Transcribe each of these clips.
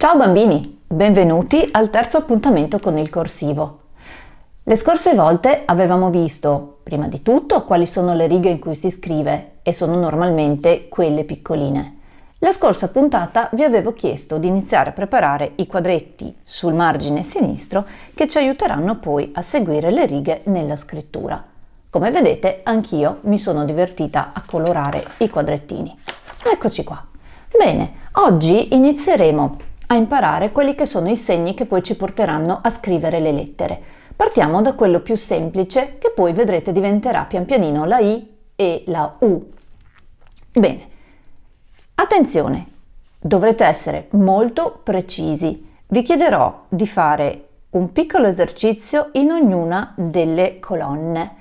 Ciao bambini, benvenuti al terzo appuntamento con il corsivo. Le scorse volte avevamo visto, prima di tutto, quali sono le righe in cui si scrive e sono normalmente quelle piccoline. La scorsa puntata vi avevo chiesto di iniziare a preparare i quadretti sul margine sinistro che ci aiuteranno poi a seguire le righe nella scrittura. Come vedete anch'io mi sono divertita a colorare i quadrettini. Eccoci qua. Bene, oggi inizieremo a imparare quelli che sono i segni che poi ci porteranno a scrivere le lettere. Partiamo da quello più semplice che poi vedrete diventerà pian pianino la I e la U. Bene, attenzione, dovrete essere molto precisi. Vi chiederò di fare un piccolo esercizio in ognuna delle colonne.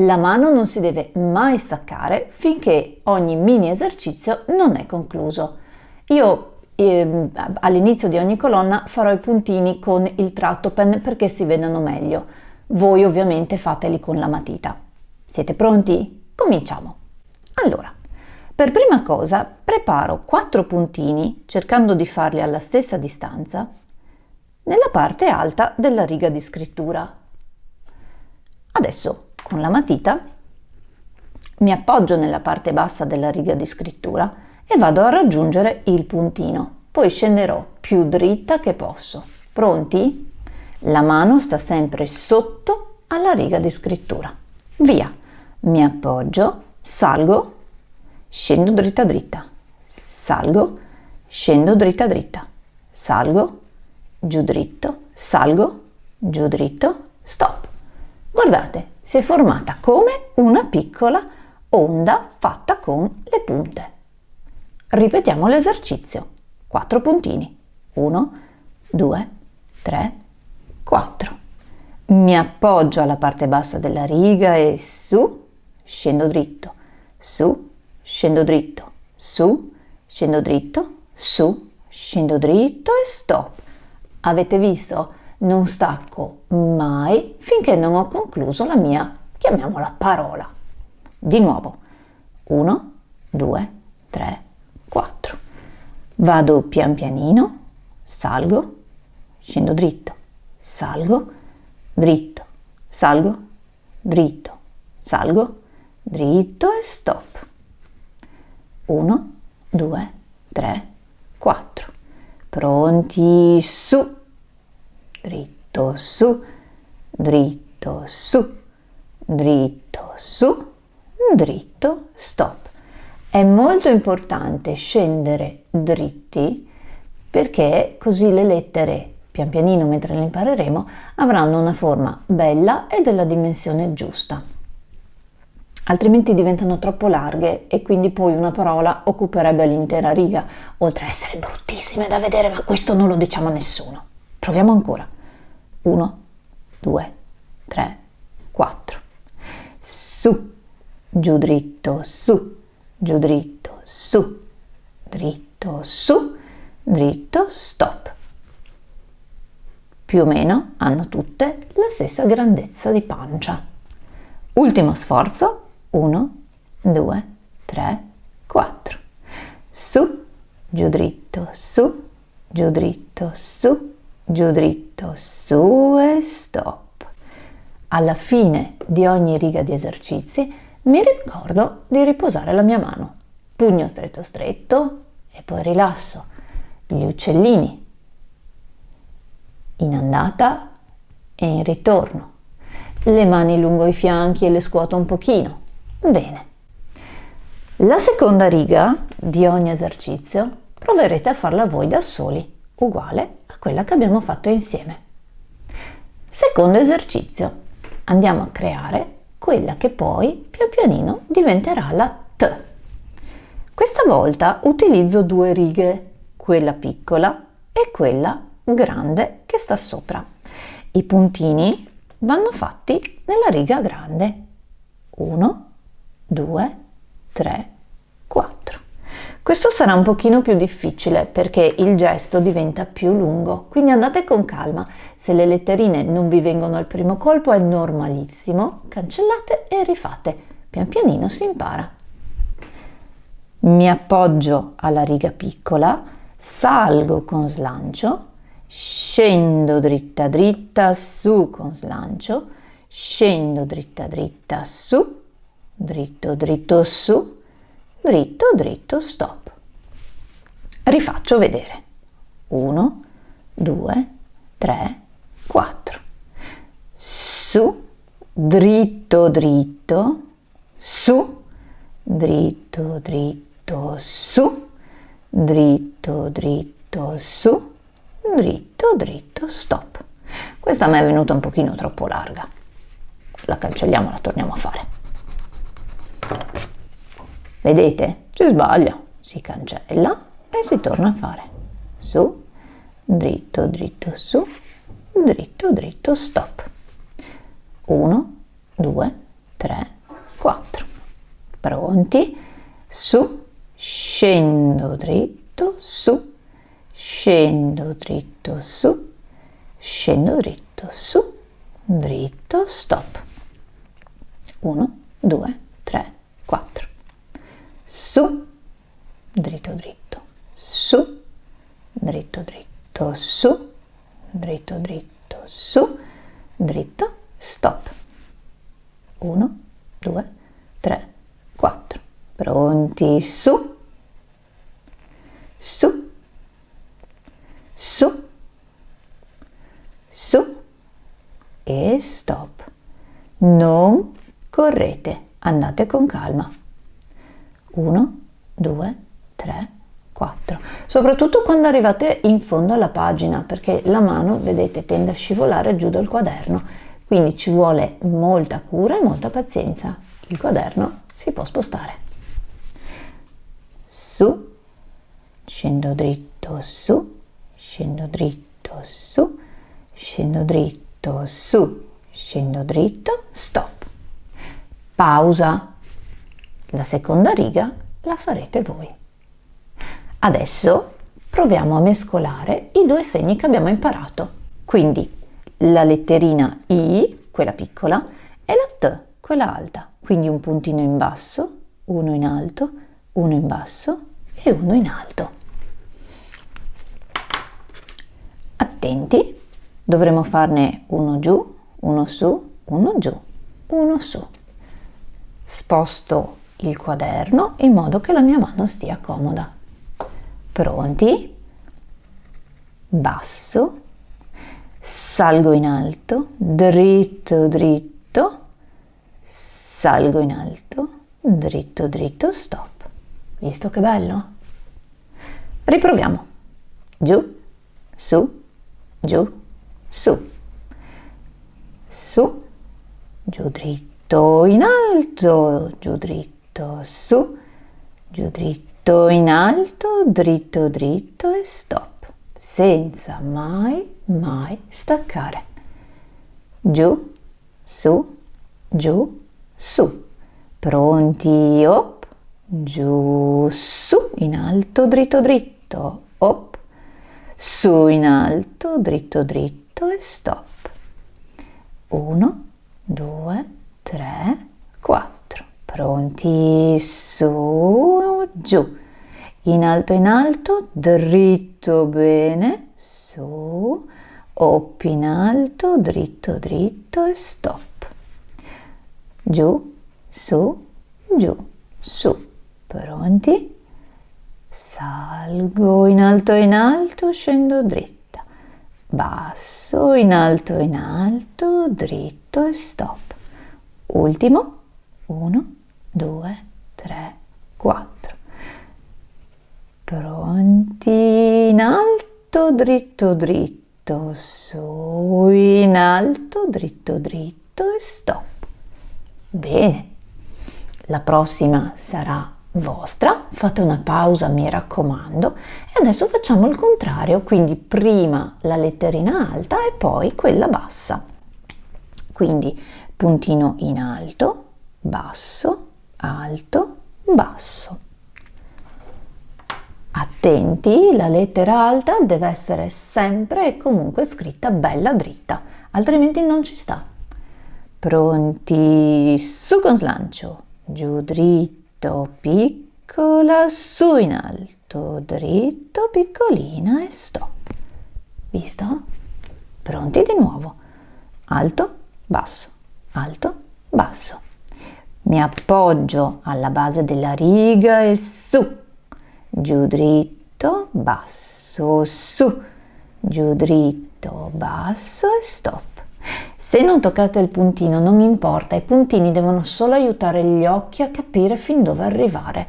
La mano non si deve mai staccare finché ogni mini esercizio non è concluso. Io e all'inizio di ogni colonna farò i puntini con il tratto pen perché si vedano meglio. Voi ovviamente fateli con la matita. Siete pronti? Cominciamo! Allora, per prima cosa preparo quattro puntini cercando di farli alla stessa distanza nella parte alta della riga di scrittura. Adesso con la matita mi appoggio nella parte bassa della riga di scrittura e vado a raggiungere il puntino. Poi scenderò più dritta che posso. Pronti? La mano sta sempre sotto alla riga di scrittura. Via! Mi appoggio, salgo, scendo dritta dritta, salgo, scendo dritta dritta, salgo, giù dritto, salgo, giù dritto, stop. Guardate, si è formata come una piccola onda fatta con le punte. Ripetiamo l'esercizio. 4 puntini. 1, 2, 3, 4. Mi appoggio alla parte bassa della riga e su, scendo dritto, su, scendo dritto, su, scendo dritto, su, scendo dritto e stop. Avete visto? Non stacco mai finché non ho concluso la mia, chiamiamola parola. Di nuovo. 1, 2, 3, 4. Vado pian pianino, salgo, scendo dritto, salgo, dritto, salgo, dritto, salgo, dritto e stop. 1, 2, 3, 4. Pronti, su, dritto, su, dritto, su, dritto, su, dritto, stop. È molto importante scendere dritti perché così le lettere, pian pianino mentre le impareremo, avranno una forma bella e della dimensione giusta. Altrimenti diventano troppo larghe e quindi poi una parola occuperebbe l'intera riga, oltre a essere bruttissime da vedere, ma questo non lo diciamo a nessuno. Proviamo ancora. 1, 2, 3, 4. Su, giù dritto, su, giù dritto, su, dritto, su, dritto, stop. Più o meno hanno tutte la stessa grandezza di pancia. Ultimo sforzo, 1, 2, 3, 4. Su, giù dritto, su, giù dritto, su, giù dritto, su e stop. Alla fine di ogni riga di esercizi mi ricordo di riposare la mia mano. Pugno stretto stretto e poi rilasso gli uccellini in andata e in ritorno. Le mani lungo i fianchi e le scuoto un pochino. Bene. La seconda riga di ogni esercizio proverete a farla voi da soli, uguale a quella che abbiamo fatto insieme. Secondo esercizio. Andiamo a creare quella che poi pian pianino diventerà la T. Questa volta utilizzo due righe, quella piccola e quella grande che sta sopra. I puntini vanno fatti nella riga grande. 1, 2, 3, 4. Questo sarà un pochino più difficile perché il gesto diventa più lungo, quindi andate con calma. Se le letterine non vi vengono al primo colpo è normalissimo, cancellate e rifate. Pian pianino si impara. Mi appoggio alla riga piccola, salgo con slancio, scendo dritta dritta su con slancio, scendo dritta dritta su, dritto dritto su, dritto dritto stop. Rifaccio vedere. 1, 2, 3, 4. Su, dritto dritto, su, dritto dritto su, dritto dritto su, dritto dritto stop. Questa mi è venuta un pochino troppo larga. La cancelliamo, la torniamo a fare. Vedete? Si sbaglia, si cancella e si torna a fare. Su, dritto dritto su, dritto dritto stop. 1, 2, 3, 4. Pronti? Su, scendo dritto, su, scendo dritto, su, scendo dritto, su, dritto, stop. 1, 2, 3, 4. Su, dritto dritto, su, dritto dritto, su, dritto dritto, su, dritto, stop. 1, 2, 3, 4. Pronti, su, su, su, su e stop. Non correte, andate con calma. 1, 2, 3, 4. Soprattutto quando arrivate in fondo alla pagina, perché la mano, vedete, tende a scivolare giù dal quaderno, quindi ci vuole molta cura e molta pazienza. Il quaderno si può spostare. Su, scendo dritto su, scendo dritto su, scendo dritto su, scendo dritto, stop. Pausa. La seconda riga la farete voi. Adesso proviamo a mescolare i due segni che abbiamo imparato. Quindi la letterina I, quella piccola, e la T, quella alta. Quindi un puntino in basso, uno in alto, uno in basso e uno in alto. Attenti, dovremo farne uno giù, uno su, uno giù, uno su. Sposto il quaderno in modo che la mia mano stia comoda. Pronti? Basso, salgo in alto, dritto, dritto, salgo in alto, dritto, dritto, stop. Visto che bello? Riproviamo. Giù, su, giù, su, su, giù dritto, in alto, giù dritto, su, giù dritto, in alto, dritto, dritto e stop, senza mai, mai staccare. Giù, su, giù, su. Pronti, op, giù, su, in alto, dritto, dritto, op, su, in alto, dritto, dritto e stop. 1, 2, 3, 4. Pronti, su, giù. In alto, in alto, dritto bene, su, op in alto, dritto, dritto e stop. Giù, su, giù, su. Pronti? Salgo in alto, in alto, scendo dritto basso, in alto, in alto, dritto e stop. Ultimo, 1, 2, 3, 4. Pronti, in alto, dritto, dritto, su, in alto, dritto, dritto e stop. Bene, la prossima sarà vostra, fate una pausa mi raccomando e adesso facciamo il contrario, quindi prima la letterina alta e poi quella bassa. Quindi puntino in alto, basso, alto, basso. Attenti, la lettera alta deve essere sempre e comunque scritta bella dritta, altrimenti non ci sta. Pronti, su con slancio, giù dritto, piccola, su in alto, dritto, piccolina e stop. Visto? Pronti di nuovo. Alto, basso, alto, basso. Mi appoggio alla base della riga e su. Giù dritto, basso, su. Giù dritto, basso e stop. Se non toccate il puntino non importa, i puntini devono solo aiutare gli occhi a capire fin dove arrivare.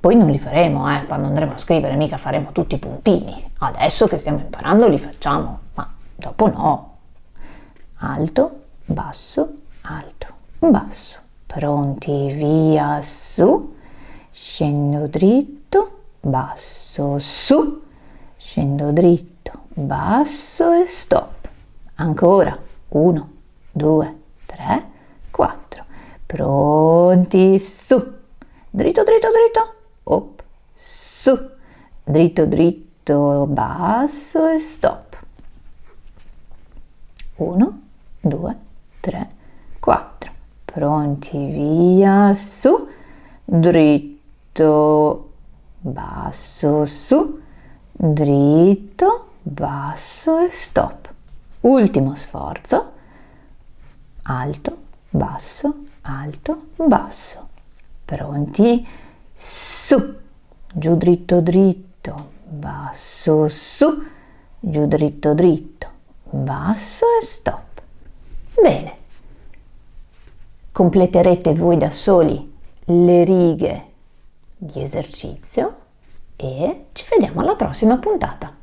Poi non li faremo, eh, quando andremo a scrivere mica faremo tutti i puntini. Adesso che stiamo imparando li facciamo, ma dopo no. Alto, basso, alto, basso. Pronti, via, su. Scendo dritto, basso, su. Scendo dritto, basso e stop. Ancora, 1, 2, 3, 4. Pronti, su. Dritto, dritto, dritto. Op, su. Dritto, dritto, basso e stop. 1, 2, 3, 4. Pronti, via, su. Dritto, basso, su. Dritto, basso e stop ultimo sforzo, alto, basso, alto, basso. Pronti? Su, giù dritto dritto, basso, su, giù dritto dritto, basso e stop. Bene. Completerete voi da soli le righe di esercizio e ci vediamo alla prossima puntata.